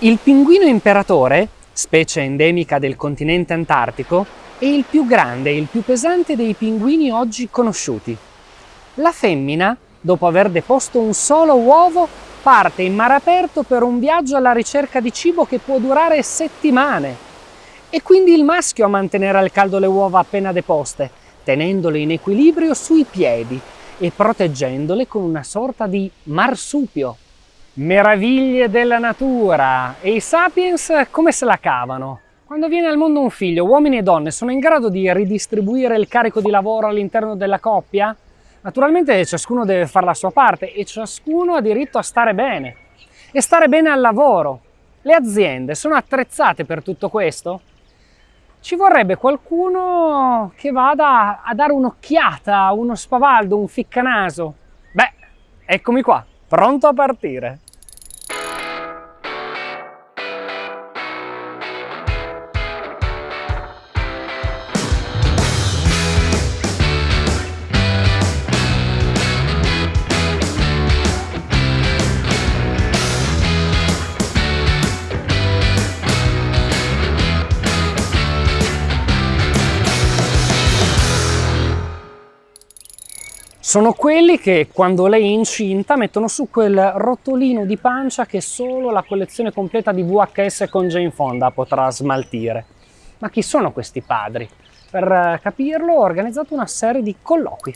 Il pinguino imperatore, specie endemica del continente antartico, è il più grande e il più pesante dei pinguini oggi conosciuti. La femmina, dopo aver deposto un solo uovo, parte in mare aperto per un viaggio alla ricerca di cibo che può durare settimane. E quindi il maschio a mantenere al caldo le uova appena deposte, tenendole in equilibrio sui piedi e proteggendole con una sorta di marsupio. Meraviglie della natura! E i sapiens come se la cavano? Quando viene al mondo un figlio, uomini e donne sono in grado di ridistribuire il carico di lavoro all'interno della coppia? Naturalmente ciascuno deve fare la sua parte e ciascuno ha diritto a stare bene. E stare bene al lavoro. Le aziende sono attrezzate per tutto questo? Ci vorrebbe qualcuno che vada a dare un'occhiata, uno spavaldo, un ficcanaso. Beh, eccomi qua, pronto a partire. Sono quelli che quando lei è incinta mettono su quel rotolino di pancia che solo la collezione completa di VHS con Jane Fonda potrà smaltire. Ma chi sono questi padri? Per capirlo ho organizzato una serie di colloqui.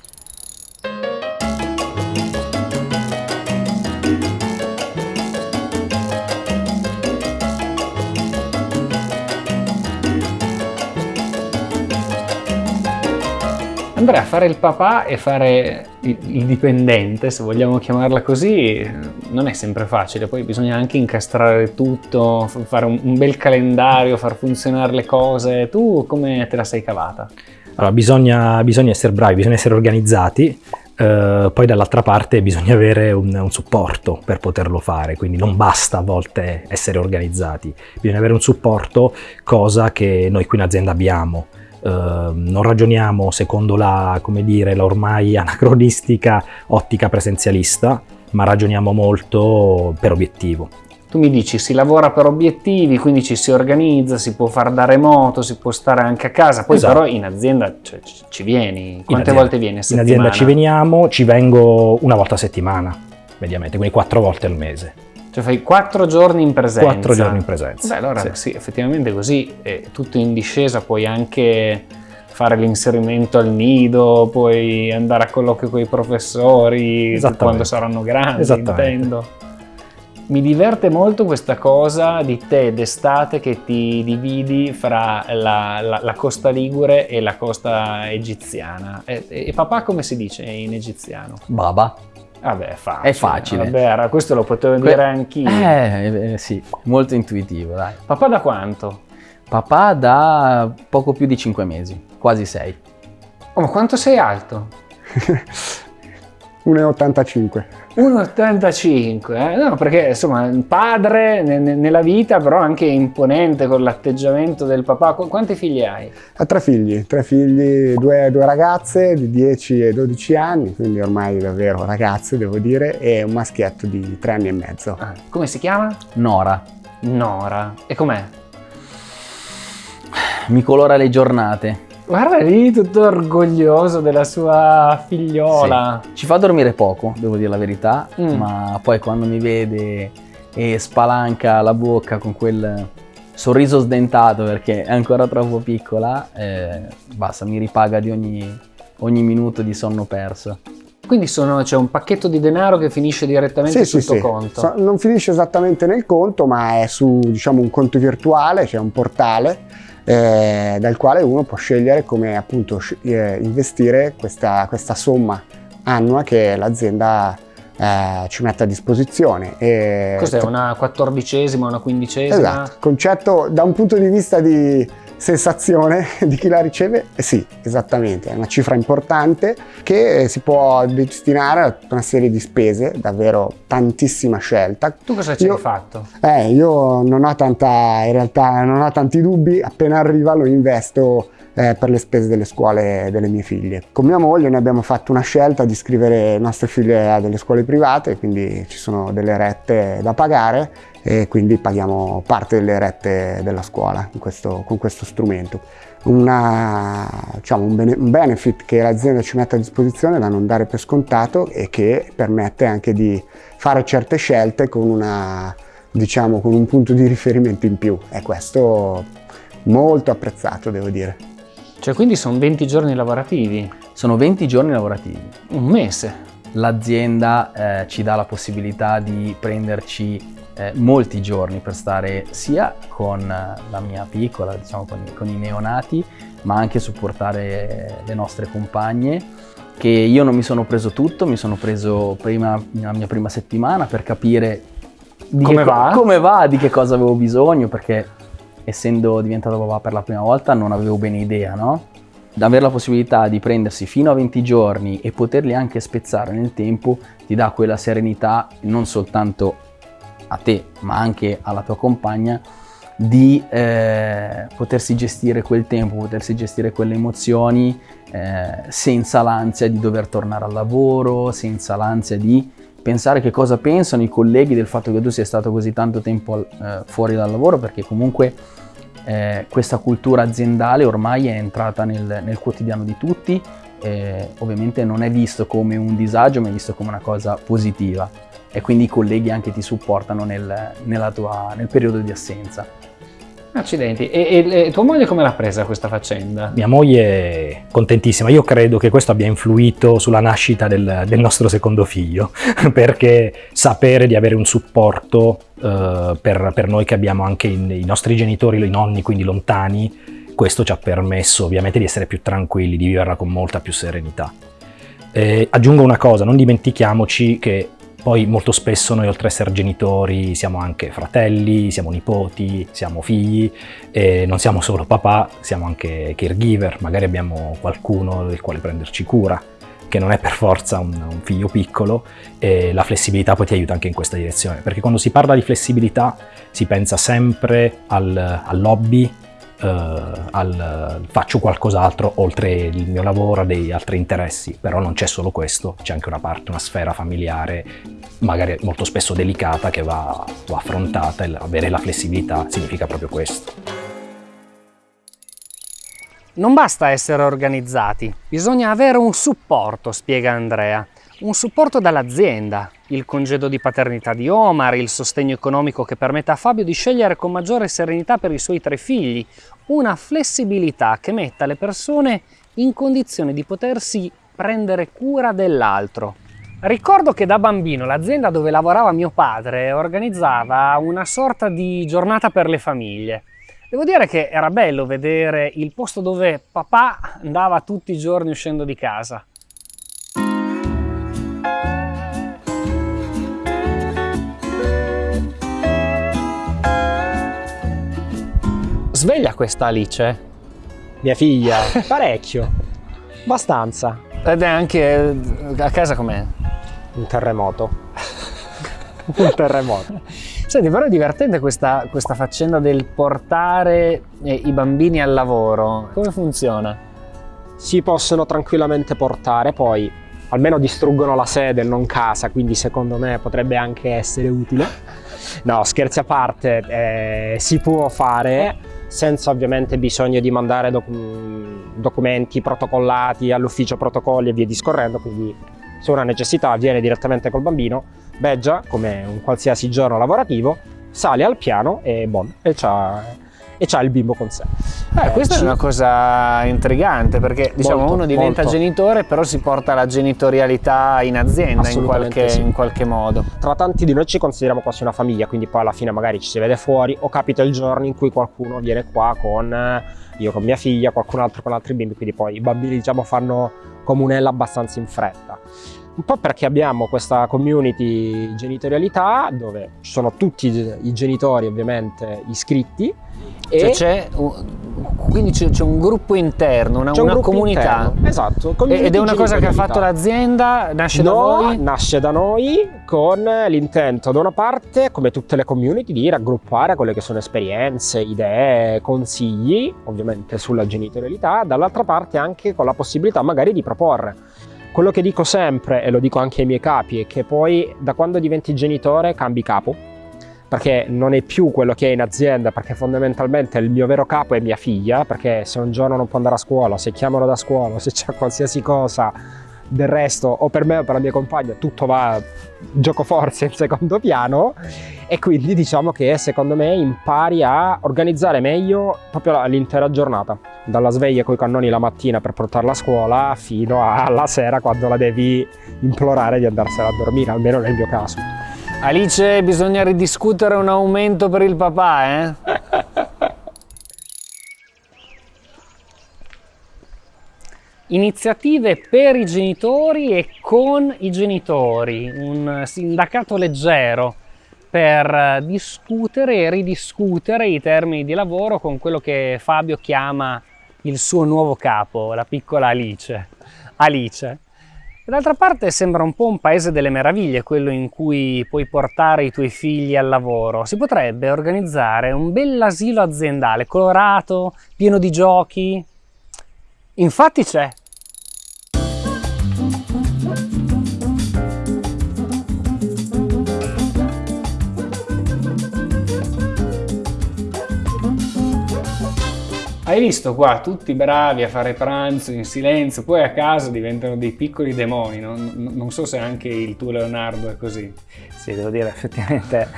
Andrea, fare il papà e fare il dipendente, se vogliamo chiamarla così, non è sempre facile, poi bisogna anche incastrare tutto, fare un bel calendario, far funzionare le cose. Tu come te la sei cavata? Allora, bisogna, bisogna essere bravi, bisogna essere organizzati, Uh, poi dall'altra parte bisogna avere un, un, supporto per poterlo fare, quindi non basta a volte essere organizzati, bisogna avere un supporto, cosa che noi qui in azienda abbiamo. Ehm, non ragioniamo secondo la, come dire, la ormai anacronistica ottica presenzialista, ma ragioniamo molto per obiettivo. Tu mi dici si lavora per obiettivi, quindi ci si organizza, si può fare da remoto, si può stare anche a casa, poi esatto. però in azienda cioè, ci vieni, quante volte vieni a settimana? In azienda ci veniamo, ci vengo una volta a settimana, mediamente, quindi quattro volte al mese. Cioè fai quattro giorni in presenza. Quattro giorni in presenza. Beh, allora sì, sì effettivamente così è tutto in discesa, puoi anche fare l'inserimento al nido, puoi andare a colloquio con i professori quando saranno grandi, intendo. Mi diverte molto questa cosa di te d'estate che ti dividi fra la, la, la, costa ligure e la costa egiziana. E, e papà come si dice in egiziano? Baba. Vabbè, è facile. È facile. Vabbè, questo lo potevo que dire anch'io. Eh, eh, sì, molto intuitivo, dai. Papà da quanto? Papà da poco più di 5 mesi, quasi 6. Oh, ma quanto sei alto? 1,85. 1,85, eh? no perché insomma un padre nella vita però anche imponente con l'atteggiamento del papà. Quanti figli hai? Ha tre figli, tre figli, due, due, ragazze di 10 e 12 anni, quindi ormai davvero ragazze devo dire, e un maschietto di 3 anni e mezzo. Ah, come si chiama? Nora. Nora. E com'è? Mi colora le giornate. Guarda lì, tutto orgoglioso della sua figliola. Sì. Ci fa dormire poco, devo dire la verità, mm. ma poi quando mi vede e spalanca la bocca con quel sorriso sdentato perché è ancora troppo piccola, eh, basta, mi ripaga di ogni, ogni minuto di sonno perso. Quindi c'è un pacchetto di denaro che finisce direttamente sì, sul sì, conto? So, non finisce esattamente nel conto, ma è su diciamo, un conto virtuale, c'è cioè un portale eh, dal quale uno può scegliere come appunto eh, investire questa, questa, somma annua che l'azienda eh, ci mette a disposizione. Cos'è? Una quattordicesima, una quindicesima? Esatto, concetto da un punto di vista di sensazione di chi la riceve? Eh sì, esattamente, è una cifra importante che si può destinare a una serie di spese, davvero tantissima scelta. Tu cosa ci io, hai fatto? Eh, io non ho tanta, in realtà non ho tanti dubbi, appena arriva lo investo eh, per le spese delle scuole delle mie figlie. Con mia moglie noi abbiamo fatto una scelta di iscrivere le nostre figlie a delle scuole private, quindi ci sono delle rette da pagare e quindi paghiamo parte delle rette della scuola questo, con questo strumento. Una, diciamo, un, bene, un benefit che l'azienda ci mette a disposizione da non dare per scontato e che permette anche di fare certe scelte con, una, diciamo, con un punto di riferimento in più e questo molto apprezzato devo dire. Cioè quindi sono 20 giorni lavorativi? Sono 20 giorni lavorativi. Un mese? L'azienda eh, ci dà la possibilità di prenderci eh, molti giorni per stare sia con la mia piccola, diciamo con, con i neonati, ma anche supportare le nostre compagne che io non mi sono preso tutto, mi sono preso prima la mia prima settimana per capire come va? come va, di che cosa avevo bisogno, perché essendo diventato papà per la prima volta non avevo bene idea, no? Avere la possibilità di prendersi fino a 20 giorni e poterli anche spezzare nel tempo ti dà quella serenità non soltanto a te ma anche alla tua compagna di eh, potersi gestire quel tempo, potersi gestire quelle emozioni eh, senza l'ansia di dover tornare al lavoro, senza l'ansia di pensare che cosa pensano i colleghi del fatto che tu sia stato così tanto tempo eh, fuori dal lavoro perché comunque eh, questa cultura aziendale ormai è entrata nel, nel quotidiano di tutti, eh, ovviamente non è visto come un disagio ma è visto come una cosa positiva e quindi i colleghi anche ti supportano nel, tua, nel periodo di assenza. Accidenti, e, e, e, tua moglie come l'ha presa questa faccenda? Mia moglie è contentissima, io credo che questo abbia influito sulla nascita del, del nostro secondo figlio, perché sapere di avere un supporto uh, per, per, noi che abbiamo anche in, i nostri genitori, i nonni, quindi lontani, questo ci ha permesso ovviamente di essere più tranquilli, di viverla con molta più serenità. E aggiungo una cosa, non dimentichiamoci che poi molto spesso noi oltre ad essere genitori siamo anche fratelli, siamo nipoti, siamo figli e non siamo solo papà, siamo anche caregiver, magari abbiamo qualcuno del quale prenderci cura che non è per forza un, un figlio piccolo e la flessibilità poi ti aiuta anche in questa direzione perché quando si parla di flessibilità si pensa sempre al, al hobby al, faccio qualcos'altro oltre il mio lavoro, dei altri interessi, però non c'è solo questo, c'è anche una parte, una sfera familiare, magari molto spesso delicata, che va, va affrontata e avere la flessibilità significa proprio questo. Non basta essere organizzati, bisogna avere un supporto, spiega Andrea un supporto dall'azienda, il congedo di paternità di Omar, il sostegno economico che permette a Fabio di scegliere con maggiore serenità per i suoi tre figli, una flessibilità che metta le persone in condizione di potersi prendere cura dell'altro. Ricordo che da bambino l'azienda dove lavorava mio padre organizzava una sorta di giornata per le famiglie. Devo dire che era bello vedere il posto dove papà andava tutti i giorni uscendo di casa. Sveglia questa Alice? Mia figlia? Parecchio. Abbastanza. Ed è anche a casa com'è? Un terremoto. Un terremoto. Senti, però è divertente questa, questa faccenda del portare eh, i bambini al lavoro. Come funziona? Si possono tranquillamente portare, poi almeno distruggono la sede, non casa, quindi secondo me potrebbe anche essere utile. No, scherzi a parte, eh, si può fare senza ovviamente bisogno di mandare doc documenti protocollati all'ufficio protocolli e via discorrendo, quindi se una necessità viene direttamente col bambino, beggia come un qualsiasi giorno lavorativo, sale al piano e bon, e c'ha e c'ha il bimbo con sé. Eh, questa è una cosa intrigante perché diciamo molto, uno diventa molto. genitore però si porta la genitorialità in azienda in qualche, sì. in qualche, modo. Tra tanti di noi ci consideriamo quasi una famiglia quindi poi alla fine magari ci si vede fuori o capita il giorno in cui qualcuno viene qua con eh, io con mia figlia, qualcun altro con altri bimbi quindi poi i bambini diciamo fanno comunella abbastanza in fretta. Un po' perché abbiamo questa community genitorialità dove ci sono tutti i genitori ovviamente iscritti cioè c'è quindi c'è un gruppo interno, una, una gruppo comunità. Interno. Esatto. Ed è una cosa che ha fatto l'azienda? Nasce no, da voi? nasce da noi con l'intento da una parte, come tutte le community, di raggruppare quelle che sono esperienze, idee, consigli, ovviamente sulla genitorialità, dall'altra parte anche con la possibilità magari di proporre. Quello che dico sempre, e lo dico anche ai miei capi, è che poi da quando diventi genitore cambi capo. Perché non è più quello che è in azienda, perché fondamentalmente il mio vero capo è mia figlia, perché se un giorno non può andare a scuola, se chiamano da scuola, se c'è qualsiasi cosa del resto, o per me o per la mia compagna, tutto va gioco forze in secondo piano e quindi diciamo che secondo me impari a organizzare meglio proprio l'intera giornata, dalla sveglia con i cannoni la mattina per portarla a scuola fino alla sera quando la devi implorare di andarsela a dormire, almeno nel mio caso. Alice, bisogna ridiscutere un aumento per il papà, eh? Iniziative per i genitori e con i genitori, un sindacato leggero per discutere e ridiscutere i termini di lavoro con quello che Fabio chiama il suo nuovo capo, la piccola Alice. Alice. D'altra parte sembra un po' un paese delle meraviglie quello in cui puoi portare i tuoi figli al lavoro. Si potrebbe organizzare un bell'asilo aziendale, colorato, pieno di giochi. Infatti c'è. Hai visto qua tutti bravi a fare pranzo in silenzio, poi a casa diventano dei piccoli demoni, non, non so se anche il tuo Leonardo è così. Sì, devo dire, effettivamente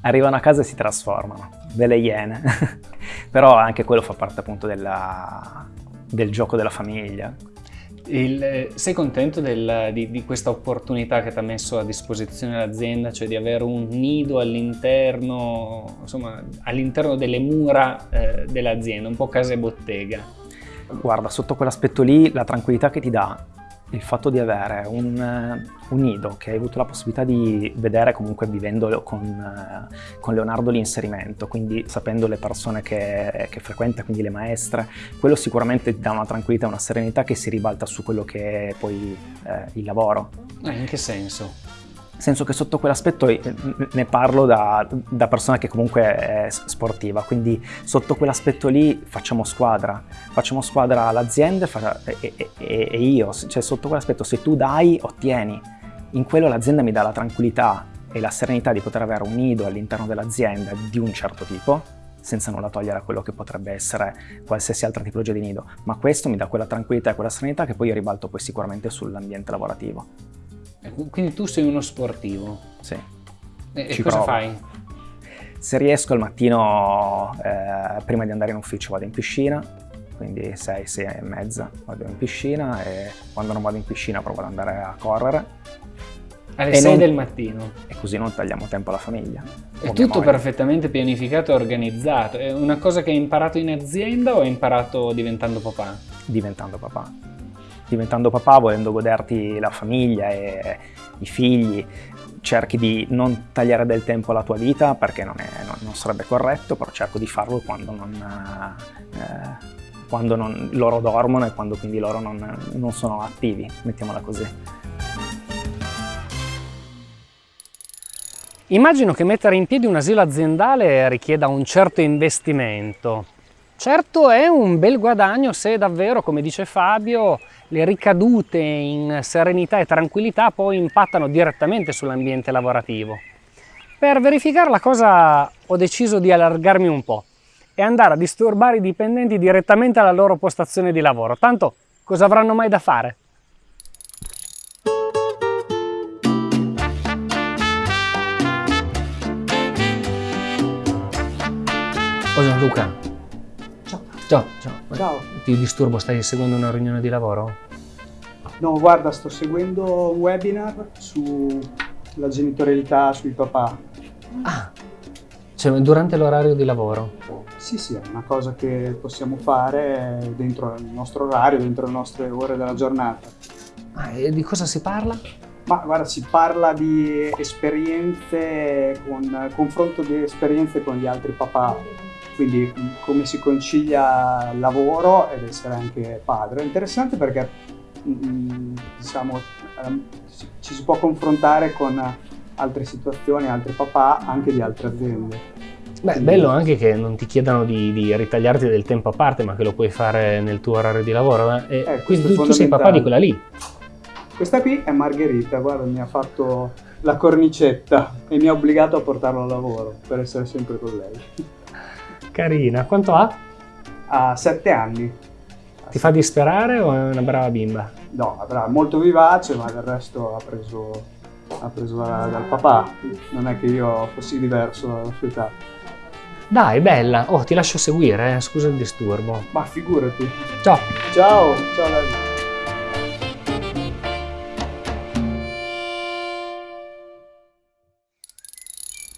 arrivano a casa e si trasformano, delle iene. Però anche quello fa parte appunto della, del gioco della famiglia. Il, sei contento del, di, di, questa opportunità che ti ha messo a disposizione l'azienda, cioè di avere un nido all'interno, all'interno delle mura eh, dell'azienda, un po' casa e bottega? Guarda, sotto quell'aspetto lì la tranquillità che ti dà il fatto di avere un, un, nido che hai avuto la possibilità di vedere comunque vivendo con, con Leonardo l'inserimento, quindi sapendo le persone che, che, frequenta, quindi le maestre, quello sicuramente ti dà una tranquillità, una serenità che si ribalta su quello che è poi eh, il lavoro. Eh, in che senso? Senso che sotto quell'aspetto eh, ne parlo da, da, persona che comunque è sportiva, quindi sotto quell'aspetto lì facciamo squadra, facciamo squadra l'azienda e, e, e, io, cioè sotto quell'aspetto se tu dai ottieni, in quello l'azienda mi dà la tranquillità e la serenità di poter avere un nido all'interno dell'azienda di un certo tipo, senza nulla togliere a quello che potrebbe essere qualsiasi altra tipologia di nido, ma questo mi dà quella tranquillità e quella serenità che poi io ribalto poi sicuramente sull'ambiente lavorativo. Quindi tu sei uno sportivo? Sì. E, e cosa provo. fai? Se riesco al mattino, eh, prima di andare in ufficio vado in piscina, quindi 6, 6 e mezza vado in piscina e quando non vado in piscina provo ad andare a correre. Alle e 6 non... del mattino? E così non tagliamo tempo alla famiglia. È tutto perfettamente pianificato e organizzato. È una cosa che hai imparato in azienda o hai imparato diventando papà? Diventando papà diventando papà, volendo goderti la famiglia e i figli, cerchi di non tagliare del tempo alla tua vita perché non, è, non, non sarebbe corretto, però cerco di farlo quando, non, eh, quando loro dormono e quando quindi loro non, sono attivi, mettiamola così. Immagino che mettere in piedi un asilo aziendale richieda un certo investimento. Certo è un bel guadagno se davvero, come dice Fabio, le ricadute in serenità e tranquillità poi impattano direttamente sull'ambiente lavorativo. Per verificare la cosa ho deciso di allargarmi un po' e andare a disturbare i dipendenti direttamente alla loro postazione di lavoro. Tanto cosa avranno mai da fare? Oh Gianluca, Ciao, ciao. Ciao. Ti disturbo, stai seguendo una riunione di lavoro? No, guarda, sto seguendo un webinar sulla genitorialità sui papà. Ah, cioè durante l'orario di lavoro? Sì, sì, è una cosa che possiamo fare dentro il nostro orario, dentro le nostre ore della giornata. Ah, e di cosa si parla? Ma guarda, si parla di esperienze, con confronto di esperienze con gli altri papà, quindi come si concilia lavoro ed essere anche padre. È interessante perché mm, diciamo, ehm, ci si può confrontare con altre situazioni, altri papà, anche di altre aziende. Beh, è bello anche che non ti chiedano di, di, ritagliarti del tempo a parte, ma che lo puoi fare nel tuo orario di lavoro. Eh, Eh, quindi questo tu, tu sei papà di quella lì. Questa qui è Margherita, guarda, mi ha fatto la cornicetta e mi ha obbligato a portarlo al lavoro per essere sempre con lei. Carina. Quanto ha? Ha sette anni. Ti fa disperare o è una brava bimba? No, avrà molto vivace, ma del resto ha preso, ha preso da- dal papà. Non è che io fossi diverso dalla sua età. Dai, bella. Oh, ti lascio seguire, eh. scusa il disturbo. Ma figurati. Ciao. Ciao, ciao Davide.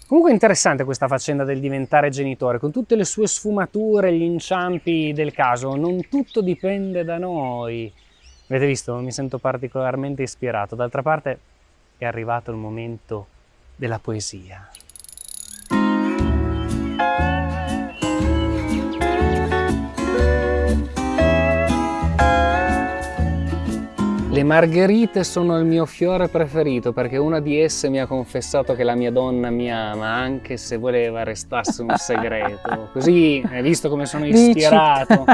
Comunque interessante questa faccenda del diventare genitore, con tutte le sue sfumature, gli inciampi del caso. Non tutto dipende da noi. Avete visto? Mi sento particolarmente ispirato. D'altra parte è arrivato il momento della poesia. Le margherite sono il mio fiore preferito perché una di esse mi ha confessato che la mia donna mi ama anche se voleva restasse un segreto. Così hai visto come sono ispirato.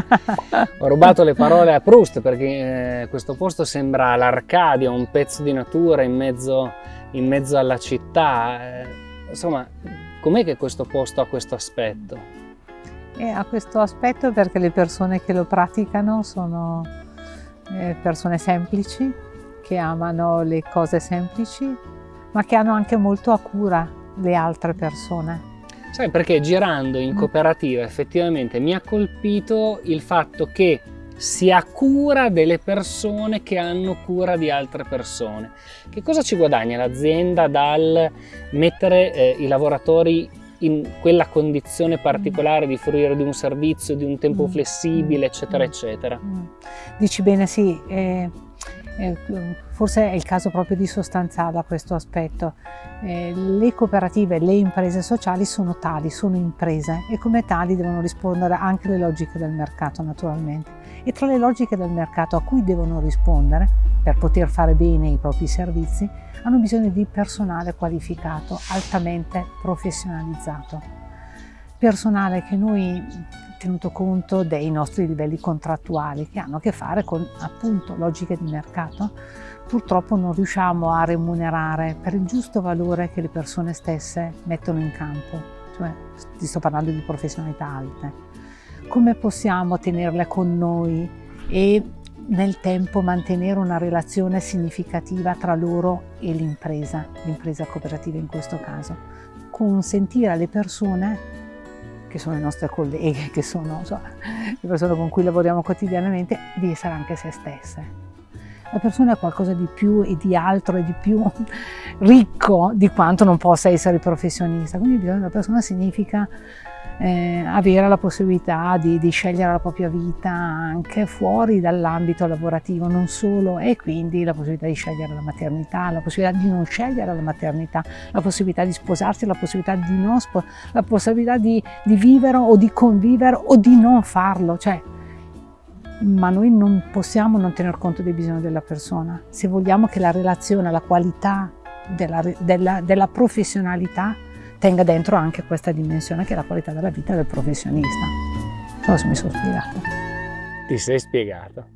Ho rubato le parole a Proust perché eh, questo posto sembra l'Arcadia, un pezzo di natura in mezzo, in mezzo alla città. Eh, insomma, com'è che questo posto ha questo aspetto? E ha questo aspetto perché le persone che lo praticano sono eh, persone semplici, che amano le cose semplici, ma che hanno anche molto a cura le altre persone. Sai, perché girando in Mm. cooperativa effettivamente mi ha colpito il fatto che si ha cura delle persone che hanno cura di altre persone. Che cosa ci guadagna l'azienda dal mettere eh, i lavoratori in quella condizione particolare di fruire di un servizio, di un tempo Mm. flessibile, eccetera, Mm. eccetera? Mm. Dici bene, sì, eh, eh, forse è il caso proprio di sostanziarla questo aspetto. Eh, le cooperative, le imprese sociali sono tali, sono imprese e come tali devono rispondere anche alle logiche del mercato naturalmente. E tra le logiche del mercato a cui devono rispondere per poter fare bene i propri servizi hanno bisogno di personale qualificato, altamente professionalizzato. Personale che noi tenuto conto dei nostri livelli contrattuali che hanno a che fare con appunto logiche di mercato, purtroppo non riusciamo a remunerare per il giusto valore che le persone stesse mettono in campo, cioè ti sto parlando di professionalità alte. Come possiamo tenerle con noi e nel tempo mantenere una relazione significativa tra loro e l'impresa, l'impresa cooperativa in questo caso? Consentire alle persone che sono le nostre colleghe, che sono insomma, le persone con cui lavoriamo quotidianamente, di essere anche se stesse. La persona è qualcosa di più e di altro e di più ricco di quanto non possa essere il professionista. Quindi bisogno della persona significa eh, avere la possibilità di, di, scegliere la propria vita anche fuori dall'ambito lavorativo, non solo, e quindi la possibilità di scegliere la maternità, la possibilità di non scegliere la maternità, la possibilità di sposarsi, la possibilità di non sposarsi, la possibilità di, di, vivere o di convivere o di non farlo. Cioè, ma noi non possiamo non tener conto dei bisogni della persona. Se vogliamo che la relazione, la qualità della, della, della professionalità tenga dentro anche questa dimensione che è la qualità della vita del professionista. Non mi sono spiegata. Ti sei spiegata.